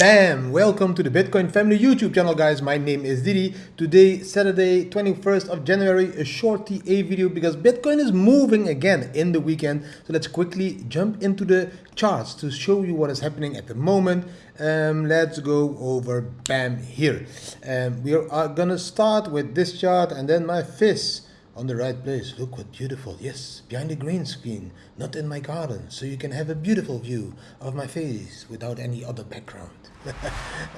Bam! Welcome to the Bitcoin Family YouTube channel guys. My name is Didi. Today, Saturday, 21st of January, a short TA video because Bitcoin is moving again in the weekend. So let's quickly jump into the charts to show you what is happening at the moment. Um, let's go over BAM here. Um, we are gonna start with this chart and then my fist on the right place. Look what beautiful. Yes, behind the green screen, not in my garden. So you can have a beautiful view of my face without any other background.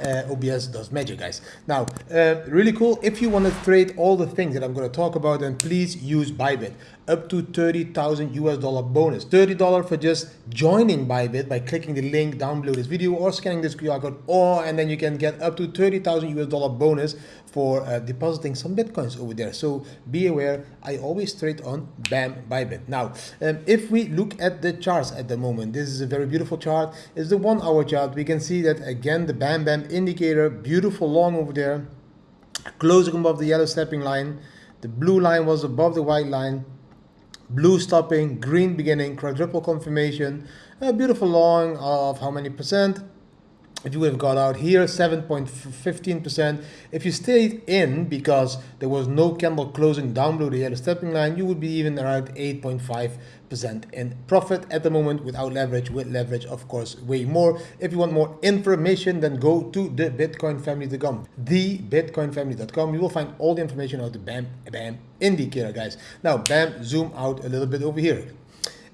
uh, OBS does magic, guys. Now, uh, really cool. If you want to trade all the things that I'm going to talk about, then please use Bybit. Up to 30,000 US dollar bonus. $30 for just joining Bybit by clicking the link down below this video or scanning this QR code, or and then you can get up to 30,000 US dollar bonus for uh, depositing some Bitcoins over there. So be aware, I always trade on BAM Bybit. Now, um, if we look at the charts at the moment, this is a very beautiful chart. It's the one hour chart. We can see that again again the bam bam indicator beautiful long over there closing above the yellow stepping line the blue line was above the white line blue stopping green beginning quadruple confirmation a beautiful long of how many percent? If you would have got out here 7.15% if you stayed in because there was no candle closing down below the yellow stepping line you would be even around 8.5% in profit at the moment without leverage with leverage of course way more if you want more information then go to the bitcoinfamily.com the you will find all the information about the bam bam indicator guys now bam zoom out a little bit over here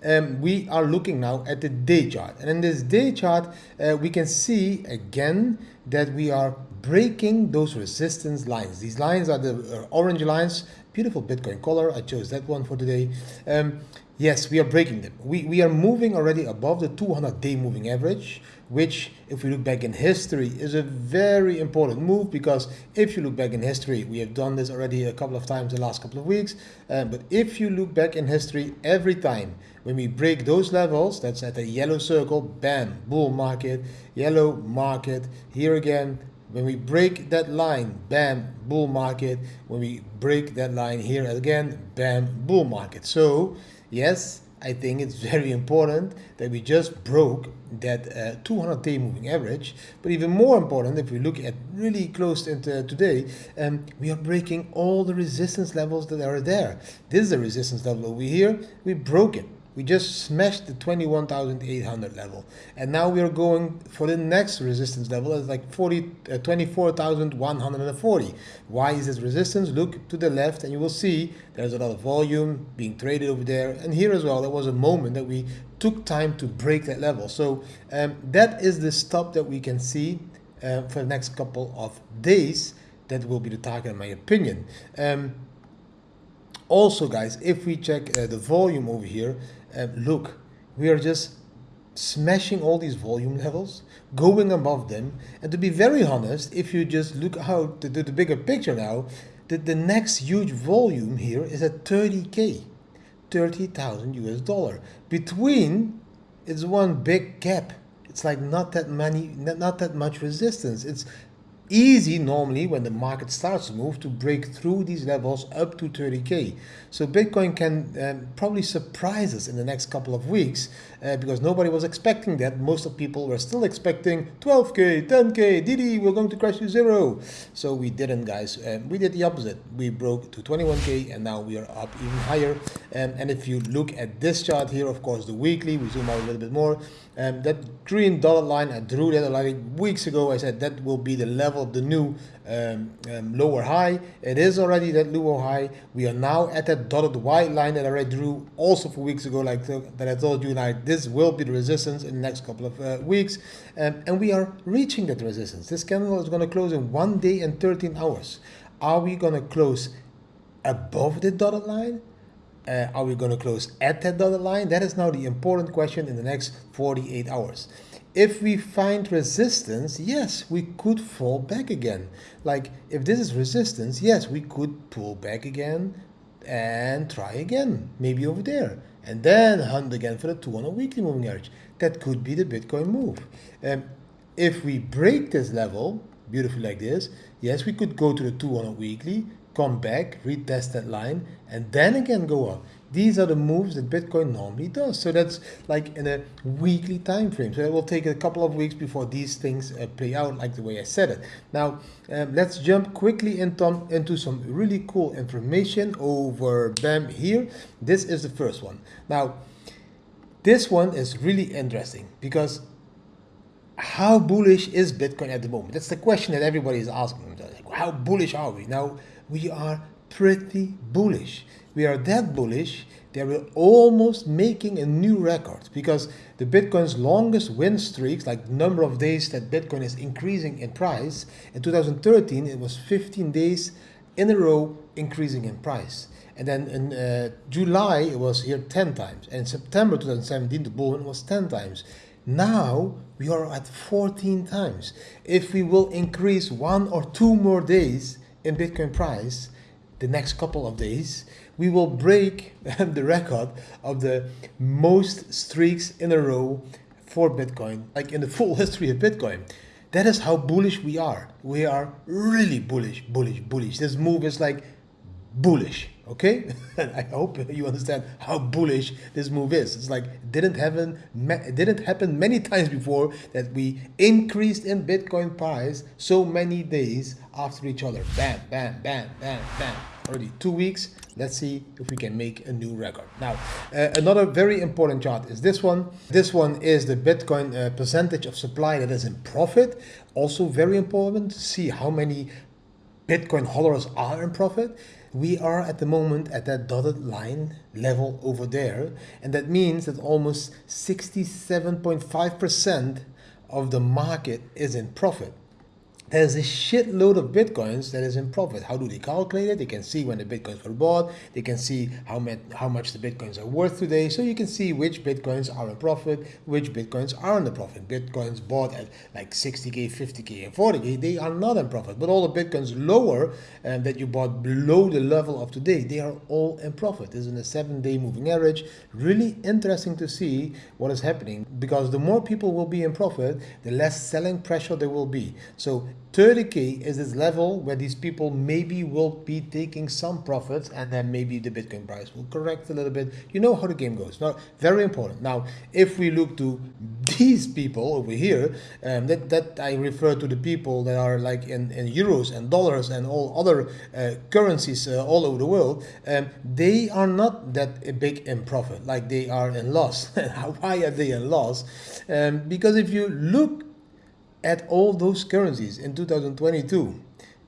um, we are looking now at the day chart. And in this day chart, uh, we can see again that we are breaking those resistance lines. These lines are the uh, orange lines, beautiful Bitcoin color. I chose that one for today. Um, yes, we are breaking them. We, we are moving already above the 200 day moving average which if we look back in history is a very important move because if you look back in history we have done this already a couple of times the last couple of weeks uh, but if you look back in history every time when we break those levels that's at a yellow circle bam bull market yellow market here again when we break that line bam bull market. When we break that line here again bam bull market. So yes I think it's very important that we just broke that uh, 200 day moving average. But even more important if we look at really close today um, we are breaking all the resistance levels that are there. This is a resistance level over here. We broke it we just smashed the 21,800 level. And now we are going for the next resistance level. It's like 40, uh, 24,140. Why is this resistance? Look to the left and you will see there's a lot of volume being traded over there. And here as well, there was a moment that we took time to break that level. So um, that is the stop that we can see uh, for the next couple of days. That will be the target in my opinion. Um, also guys, if we check uh, the volume over here, uh, look, we are just smashing all these volume levels, going above them. And to be very honest, if you just look out to the bigger picture now, that the next huge volume here is at 30K, 30,000 US dollar. Between, it's one big gap. It's like not that many, not that much resistance. It's easy normally when the market starts to move to break through these levels up to 30k so bitcoin can um, probably surprise us in the next couple of weeks uh, because nobody was expecting that. Most of people were still expecting 12k 10k Didi we're going to crash to zero. So we didn't guys. Um, we did the opposite. We broke to 21k and now we are up even higher. Um, and if you look at this chart here of course the weekly we zoom out a little bit more um, that green dollar line I drew that like weeks ago. I said that will be the level of the new um, um, lower high. It is already that lower high. We are now at that dotted white line that I already drew also for weeks ago, like the, that I told you, like this will be the resistance in the next couple of uh, weeks. Um, and we are reaching that resistance. This candle is going to close in one day and 13 hours. Are we going to close above the dotted line? Uh, are we going to close at that dotted line? That is now the important question in the next 48 hours if we find resistance, yes, we could fall back again. Like if this is resistance, yes, we could pull back again and try again, maybe over there. And then hunt again for the 200 weekly moving average. That could be the Bitcoin move. Um, if we break this level, beautifully like this. Yes, we could go to the two on a weekly, come back, retest that line, and then again go up. These are the moves that Bitcoin normally does. So that's like in a weekly time frame. So it will take a couple of weeks before these things uh, play out like the way I said it. Now, um, let's jump quickly into, into some really cool information over BAM here. This is the first one. Now, this one is really interesting because how bullish is Bitcoin at the moment? That's the question that everybody is asking. Like, how bullish are we? Now, we are pretty bullish. We are that bullish that we're almost making a new record because the Bitcoin's longest win streaks, like number of days that Bitcoin is increasing in price, in 2013 it was 15 days in a row increasing in price. And then in uh, July it was here 10 times. And in September 2017 the bull run was 10 times. Now we are at 14 times. If we will increase one or two more days in Bitcoin price, the next couple of days, we will break the record of the most streaks in a row for Bitcoin, like in the full history of Bitcoin. That is how bullish we are. We are really bullish, bullish, bullish. This move is like bullish okay? And i hope you understand how bullish this move is. It's like didn't happen didn't happen many times before that we increased in bitcoin price so many days after each other. Bam bam bam bam bam. Already two weeks. Let's see if we can make a new record. Now uh, another very important chart is this one. This one is the bitcoin uh, percentage of supply that is in profit. Also very important to see how many bitcoin holders are in profit we are at the moment at that dotted line level over there and that means that almost 67.5% of the market is in profit there's a shitload of bitcoins that is in profit. How do they calculate it? They can see when the bitcoins were bought. They can see how, how much the bitcoins are worth today. So you can see which bitcoins are in profit, which bitcoins are in the profit. Bitcoins bought at like 60k, 50k, and 40k, they are not in profit. But all the bitcoins lower um, that you bought below the level of today, they are all in profit. This is in a seven-day moving average. Really interesting to see what is happening because the more people will be in profit, the less selling pressure there will be. So 30k is this level where these people maybe will be taking some profits and then maybe the bitcoin price will correct a little bit. You know how the game goes. Now very important. Now if we look to these people over here um, that that i refer to the people that are like in, in euros and dollars and all other uh, currencies uh, all over the world um, they are not that big in profit. Like they are in loss. Why are they in loss? Um, because if you look at all those currencies in 2022,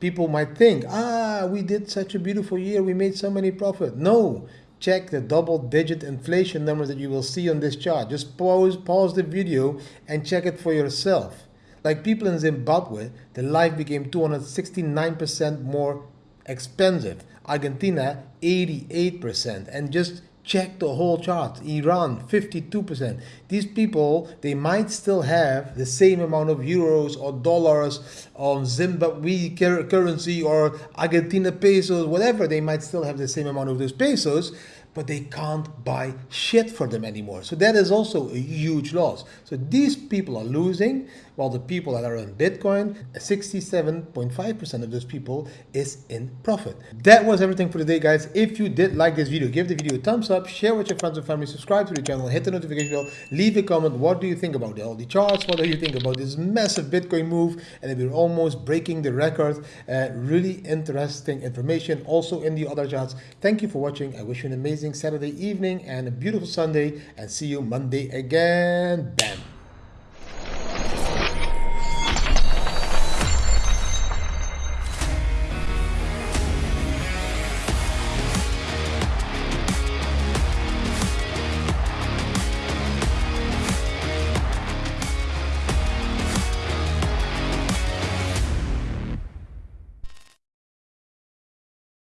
people might think, ah, we did such a beautiful year, we made so many profit. No, check the double digit inflation numbers that you will see on this chart. Just pause, pause the video and check it for yourself. Like people in Zimbabwe, the life became 269% more expensive. Argentina, 88%. And just check the whole chart. Iran 52% these people they might still have the same amount of euros or dollars on zimbabwe currency or argentina pesos whatever. They might still have the same amount of those pesos but they can't buy shit for them anymore. So that is also a huge loss. So these people are losing, while the people that are in Bitcoin, 67.5% of those people is in profit. That was everything for today, guys. If you did like this video, give the video a thumbs up, share with your friends and family, subscribe to the channel, hit the notification bell, leave a comment. What do you think about all the charts? What do you think about this massive Bitcoin move? And we're almost breaking the record. Uh, really interesting information also in the other charts. Thank you for watching. I wish you an amazing amazing Saturday evening and a beautiful Sunday and see you Monday again. Bam.